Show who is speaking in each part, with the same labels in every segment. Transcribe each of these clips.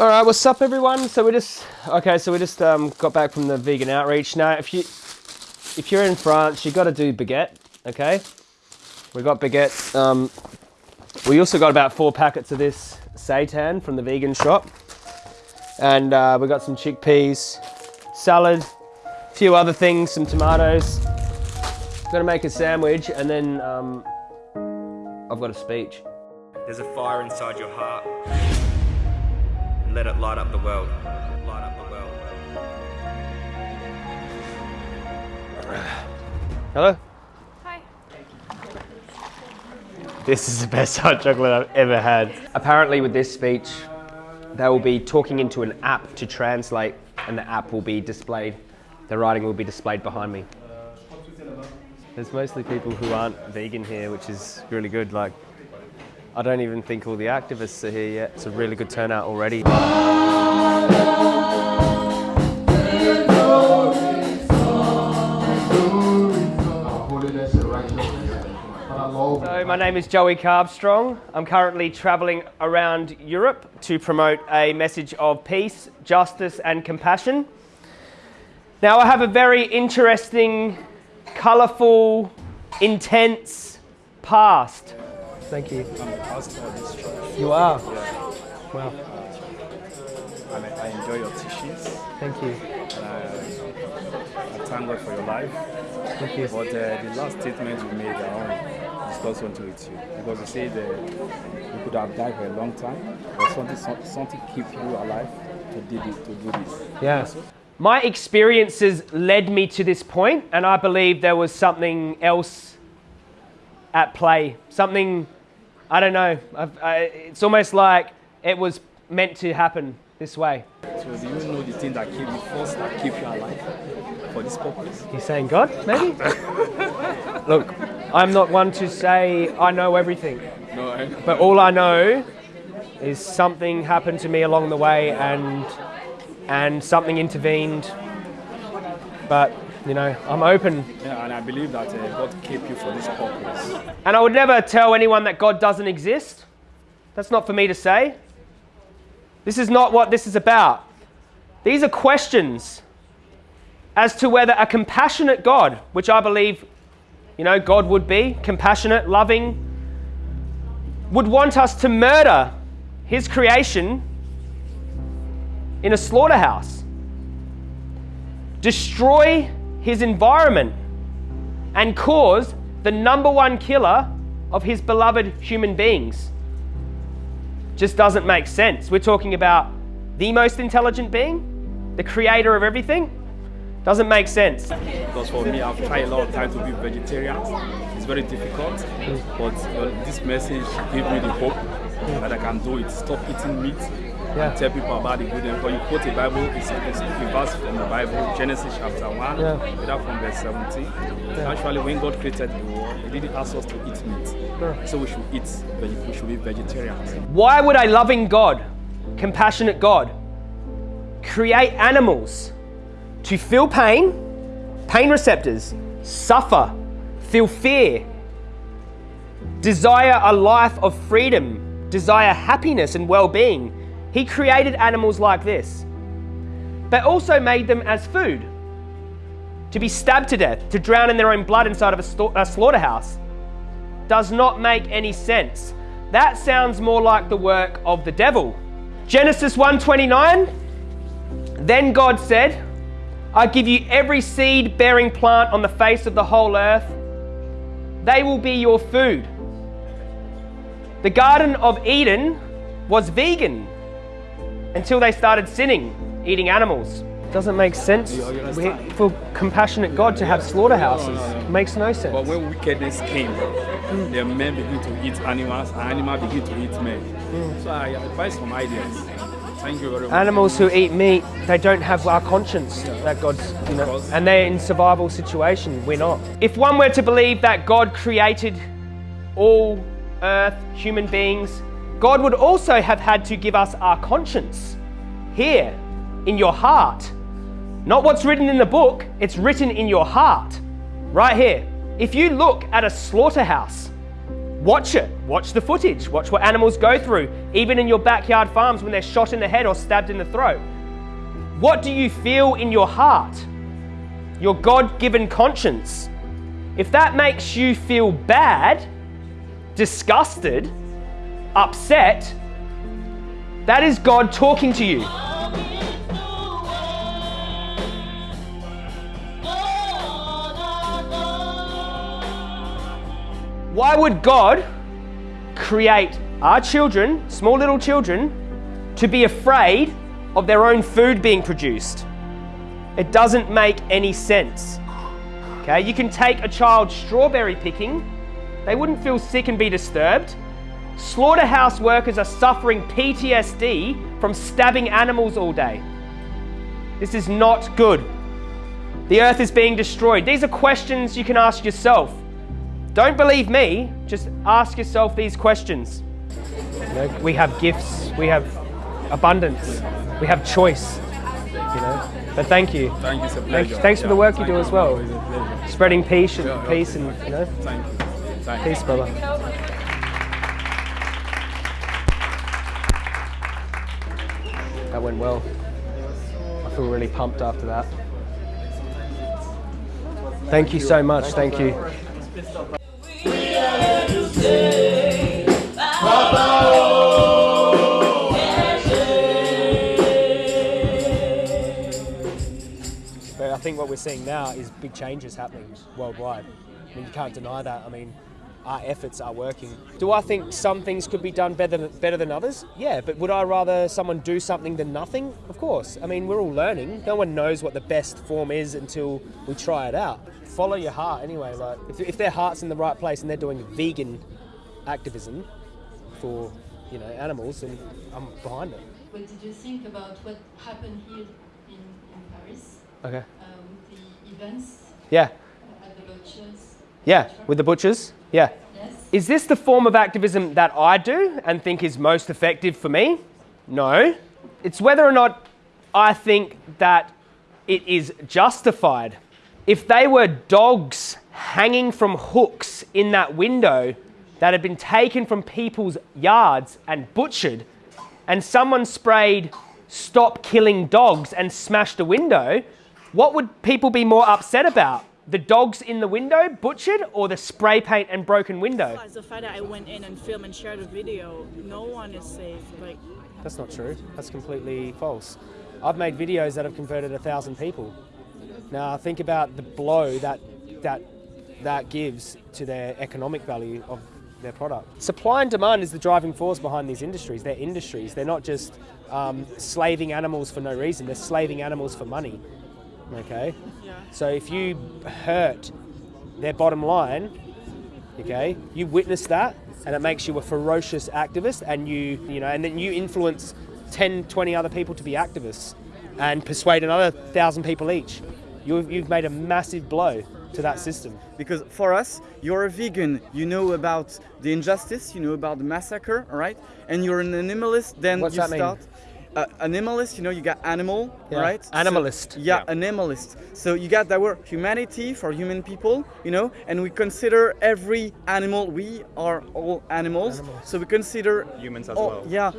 Speaker 1: All right, what's up, everyone? So we just okay. So we just um, got back from the vegan outreach. Now, if you if you're in France, you got to do baguette. Okay, we got baguette. Um, we also got about four packets of this seitan from the vegan shop, and uh, we got some chickpeas, salad, a few other things, some tomatoes. Gonna make a sandwich, and then um, I've got a speech.
Speaker 2: There's a fire inside your heart. And let it light up the world. Light up the world.
Speaker 1: Hello.
Speaker 3: Hi.
Speaker 1: This is the best hot chocolate I've ever had. Apparently, with this speech, they will be talking into an app to translate, and the app will be displayed. The writing will be displayed behind me. There's mostly people who aren't vegan here, which is really good. Like, I don't even think all the activists are here yet. It's a really good turnout already. So my name is Joey Carbstrong. I'm currently traveling around Europe to promote a message of peace, justice and compassion. Now I have a very interesting, colourful, intense past. Thank you.
Speaker 4: I'm the pastor of this church.
Speaker 1: You are.
Speaker 4: Yeah.
Speaker 1: Wow.
Speaker 4: I, I enjoy your teachings.
Speaker 1: Thank you.
Speaker 4: And I, I thank God for your life.
Speaker 1: Thank you.
Speaker 4: But uh, the last statement you made, I want to discuss something with you. Because you said uh, you could have died for a long time, but something, some- something keep you alive to do this. To do this.
Speaker 1: Yeah. My experiences led me to this point, and I believe there was something else at play. Something, I don't know. I've, I, it's almost like it was meant to happen this way.
Speaker 4: So do you know the thing that you first, that keep you alive for this purpose?
Speaker 1: You're saying God, maybe? Look, I'm not one to say I know everything,
Speaker 4: No, I
Speaker 1: but all I know is something happened to me along the way, and and something intervened. But you know, I'm open
Speaker 4: yeah, and I believe that uh, God keep you for this purpose.
Speaker 1: And I would never tell anyone that God doesn't exist. That's not for me to say. This is not what this is about. These are questions as to whether a compassionate God, which I believe, you know, God would be compassionate, loving, would want us to murder his creation in a slaughterhouse, destroy his environment, and cause the number one killer of his beloved human beings. Just doesn't make sense. We're talking about the most intelligent being, the creator of everything. Doesn't make sense.
Speaker 4: Because for me, I've tried a lot of time to be vegetarian. It's very difficult, but uh, this message gave me the hope that I can do it. Stop eating meat.
Speaker 1: Yeah.
Speaker 4: Tell people about the good. and When you quote the Bible, it's, it's a verse from the Bible, Genesis chapter 1,
Speaker 1: Yeah.
Speaker 4: that from verse 17. Actually, when God created the world, He didn't ask us to eat meat. So we should eat, we should be vegetarians.
Speaker 1: Why would a loving God, compassionate God, create animals to feel pain, pain receptors, suffer, feel fear, desire a life of freedom, desire happiness and well being? He created animals like this, but also made them as food to be stabbed to death, to drown in their own blood inside of a, a slaughterhouse does not make any sense. That sounds more like the work of the devil. Genesis 1:29 Then God said, I give you every seed bearing plant on the face of the whole earth. They will be your food. The Garden of Eden was vegan until they started sinning, eating animals. Doesn't make sense
Speaker 4: You- you?
Speaker 1: We- for compassionate God to have slaughterhouses. Makes no sense.
Speaker 4: But when wickedness came, the men begin to eat animals, and animals begin to eat men. So I advise some ideas. Thank you very much.
Speaker 1: Animals who eat meat, they don't have our conscience that God's, you know, and they're in survival situation. We're not. If one were to believe that God created all earth, human beings, God would also have had to give us our conscience here in your heart. Not what's written in the book, it's written in your heart, right here. If you look at a slaughterhouse, Watch it. Watch the footage. Watch what animals go through, even in your backyard farms when they're shot in the head or stabbed in the throat. What do you feel in your heart? Your God given conscience. If that makes you feel bad, disgusted, upset, that is God talking to you. Why would God create our children, small little children, to be afraid of their own food being produced? It doesn't make any sense. Okay, you can take a child strawberry picking, they wouldn't feel sick and be disturbed. Slaughterhouse workers are suffering PTSD from stabbing animals all day. This is not good. The earth is being destroyed. These are questions you can ask yourself. Don't believe me, just ask yourself these questions. We have gifts, we have abundance, we have choice. You know, but thank you.
Speaker 4: Thank you, it's
Speaker 1: Thank- thanks for the work you
Speaker 4: thank
Speaker 1: do as well.
Speaker 4: It's a pleasure.
Speaker 1: Spreading peace and
Speaker 4: Yeah,
Speaker 1: peace and you know,
Speaker 4: Thank you. Thank you.
Speaker 1: peace, brother. That went well. I feel really pumped after that. Thank you so much. Thank you. But I think what we're seeing now is big changes happening worldwide. I mean, you can't deny that. I mean, our efforts are working. Do I think some things could be done better than, better than others? Yeah, but would I rather someone do something than nothing? Of course. I mean, we're all learning. No one knows what the best form is until we try it out. Follow your heart anyway. Like, if, if their heart's in the right place and they're doing vegan activism for, you know, animals, then I'm behind it.
Speaker 3: What did you think about what happened here in, in Paris
Speaker 1: Okay.
Speaker 3: uh, with the events
Speaker 1: Yeah.
Speaker 3: at the butchers?
Speaker 1: Yeah. With the butchers? Yeah.
Speaker 3: Yes.
Speaker 1: Is this the form of activism that I do and think is most effective for me? No. It's whether or not I think that it is justified. If they were dogs hanging from hooks in that window that had been taken from people's yards and butchered, and someone sprayed stop killing dogs and smashed a window, what would people be more upset about? The dogs in the window butchered or the spray paint and broken window?
Speaker 5: Plus the fact that I went in and filmed and shared a video, no one is safe. Like,
Speaker 1: That's not true. That's completely false. I've made videos that have converted a thousand people. Now think about the blow that that that gives to their economic value of their product. Supply and demand is the driving force behind these industries. They're industries. They're not just um, slaving animals for no reason. They're slaving animals for money. Okay.
Speaker 5: yeah.
Speaker 1: So if you hurt their bottom line, okay, you witness that and it makes you a ferocious activist and you, you know, and then you influence 10, 20 other people to be activists and persuade another thousand people each. You've, you've made a massive blow to that system.
Speaker 6: because for us you're a vegan you know about the injustice you know about the massacre all right and you're an animalist then
Speaker 1: What's
Speaker 6: you
Speaker 1: that mean?
Speaker 6: Start uh, animalist you know you got animal
Speaker 1: Yeah.
Speaker 6: right So-
Speaker 1: Animalist.
Speaker 6: yeah,
Speaker 1: Yeah.
Speaker 6: animalist so you got that word humanity for human people you know and we consider every animal we are all animals, so we consider
Speaker 2: Humans as
Speaker 6: all-
Speaker 2: well.
Speaker 6: yeah.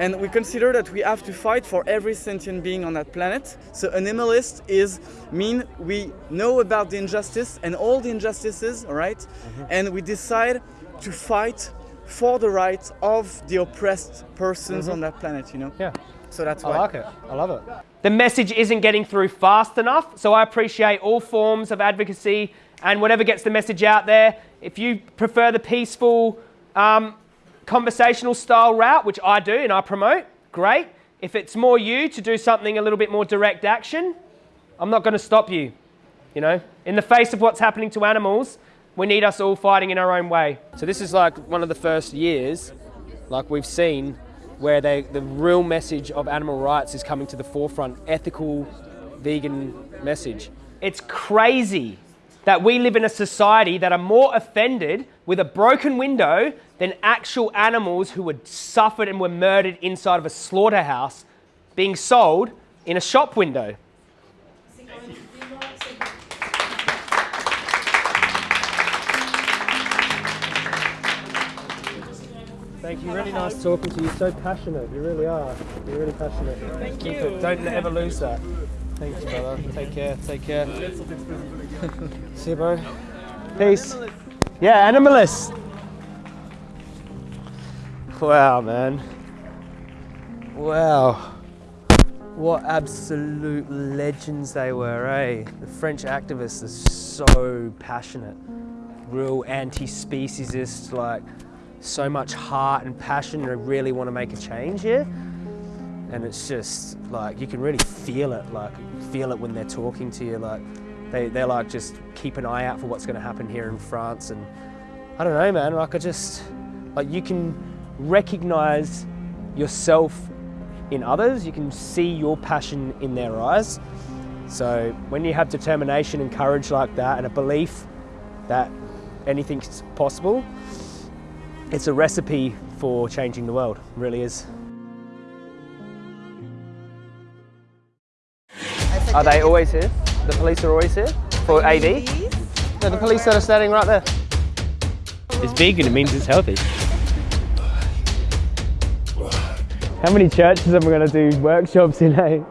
Speaker 6: And we consider that we have to fight for every sentient being on that planet. So animalist is mean we know about the injustice and all the injustices, all right? And we decide to fight for the rights of the oppressed persons on that planet, you know?
Speaker 1: Yeah.
Speaker 6: So that's why.
Speaker 1: I like it. I love it. The message isn't getting through fast enough, so I appreciate all forms of advocacy and whatever gets the message out there. If you prefer the peaceful, um, conversational style route, which I do and I promote, great. If it's more you to do something a little bit more direct action, I'm not going to stop you. You know, in the face of what's happening to animals, we need us all fighting in our own way. So this is like one of the first years, like we've seen, where they, the real message of animal rights is coming to the forefront, ethical, vegan message. It's crazy that we live in a society that are more offended with a broken window than actual animals who were suffered and were murdered inside of a slaughterhouse being sold in a shop window. Thank you. Really nice talking to you. So passionate. You really are. You're really passionate.
Speaker 5: Thank
Speaker 1: Keep
Speaker 5: you.
Speaker 1: it. Don't ever lose that. Thanks, brother. Take care. Take care. See you, bro. Peace. Yeah, animalist. Wow, man. Wow. What absolute legends they were, eh? The French activists are so passionate. Real anti-speciesist, like so much heart and passion. They really want to make a change here. And it's just like, you can really feel it, like feel it when they're talking to you. Like they, they're like, just keep an eye out for what's going to happen here in France. And I don't know, man, like I just, like you can recognize yourself in others, you can see your passion in their eyes. So when you have determination and courage like that and a belief that anything's possible, it's a recipe for changing the world, it really is. Are they always here? The police are always here for AD? No, the police that are standing right there. It's vegan, it means it's healthy. How many churches am I going to do workshops in, eh?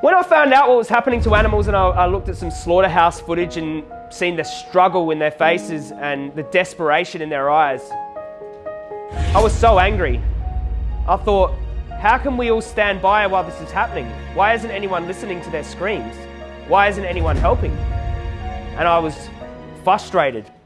Speaker 1: When I found out what was happening to animals and I, I looked at some slaughterhouse footage and seen the struggle in their faces and the desperation in their eyes, I was so angry. I thought, how can we all stand by while this is happening? Why isn't anyone listening to their screams? Why isn't anyone helping? And I was frustrated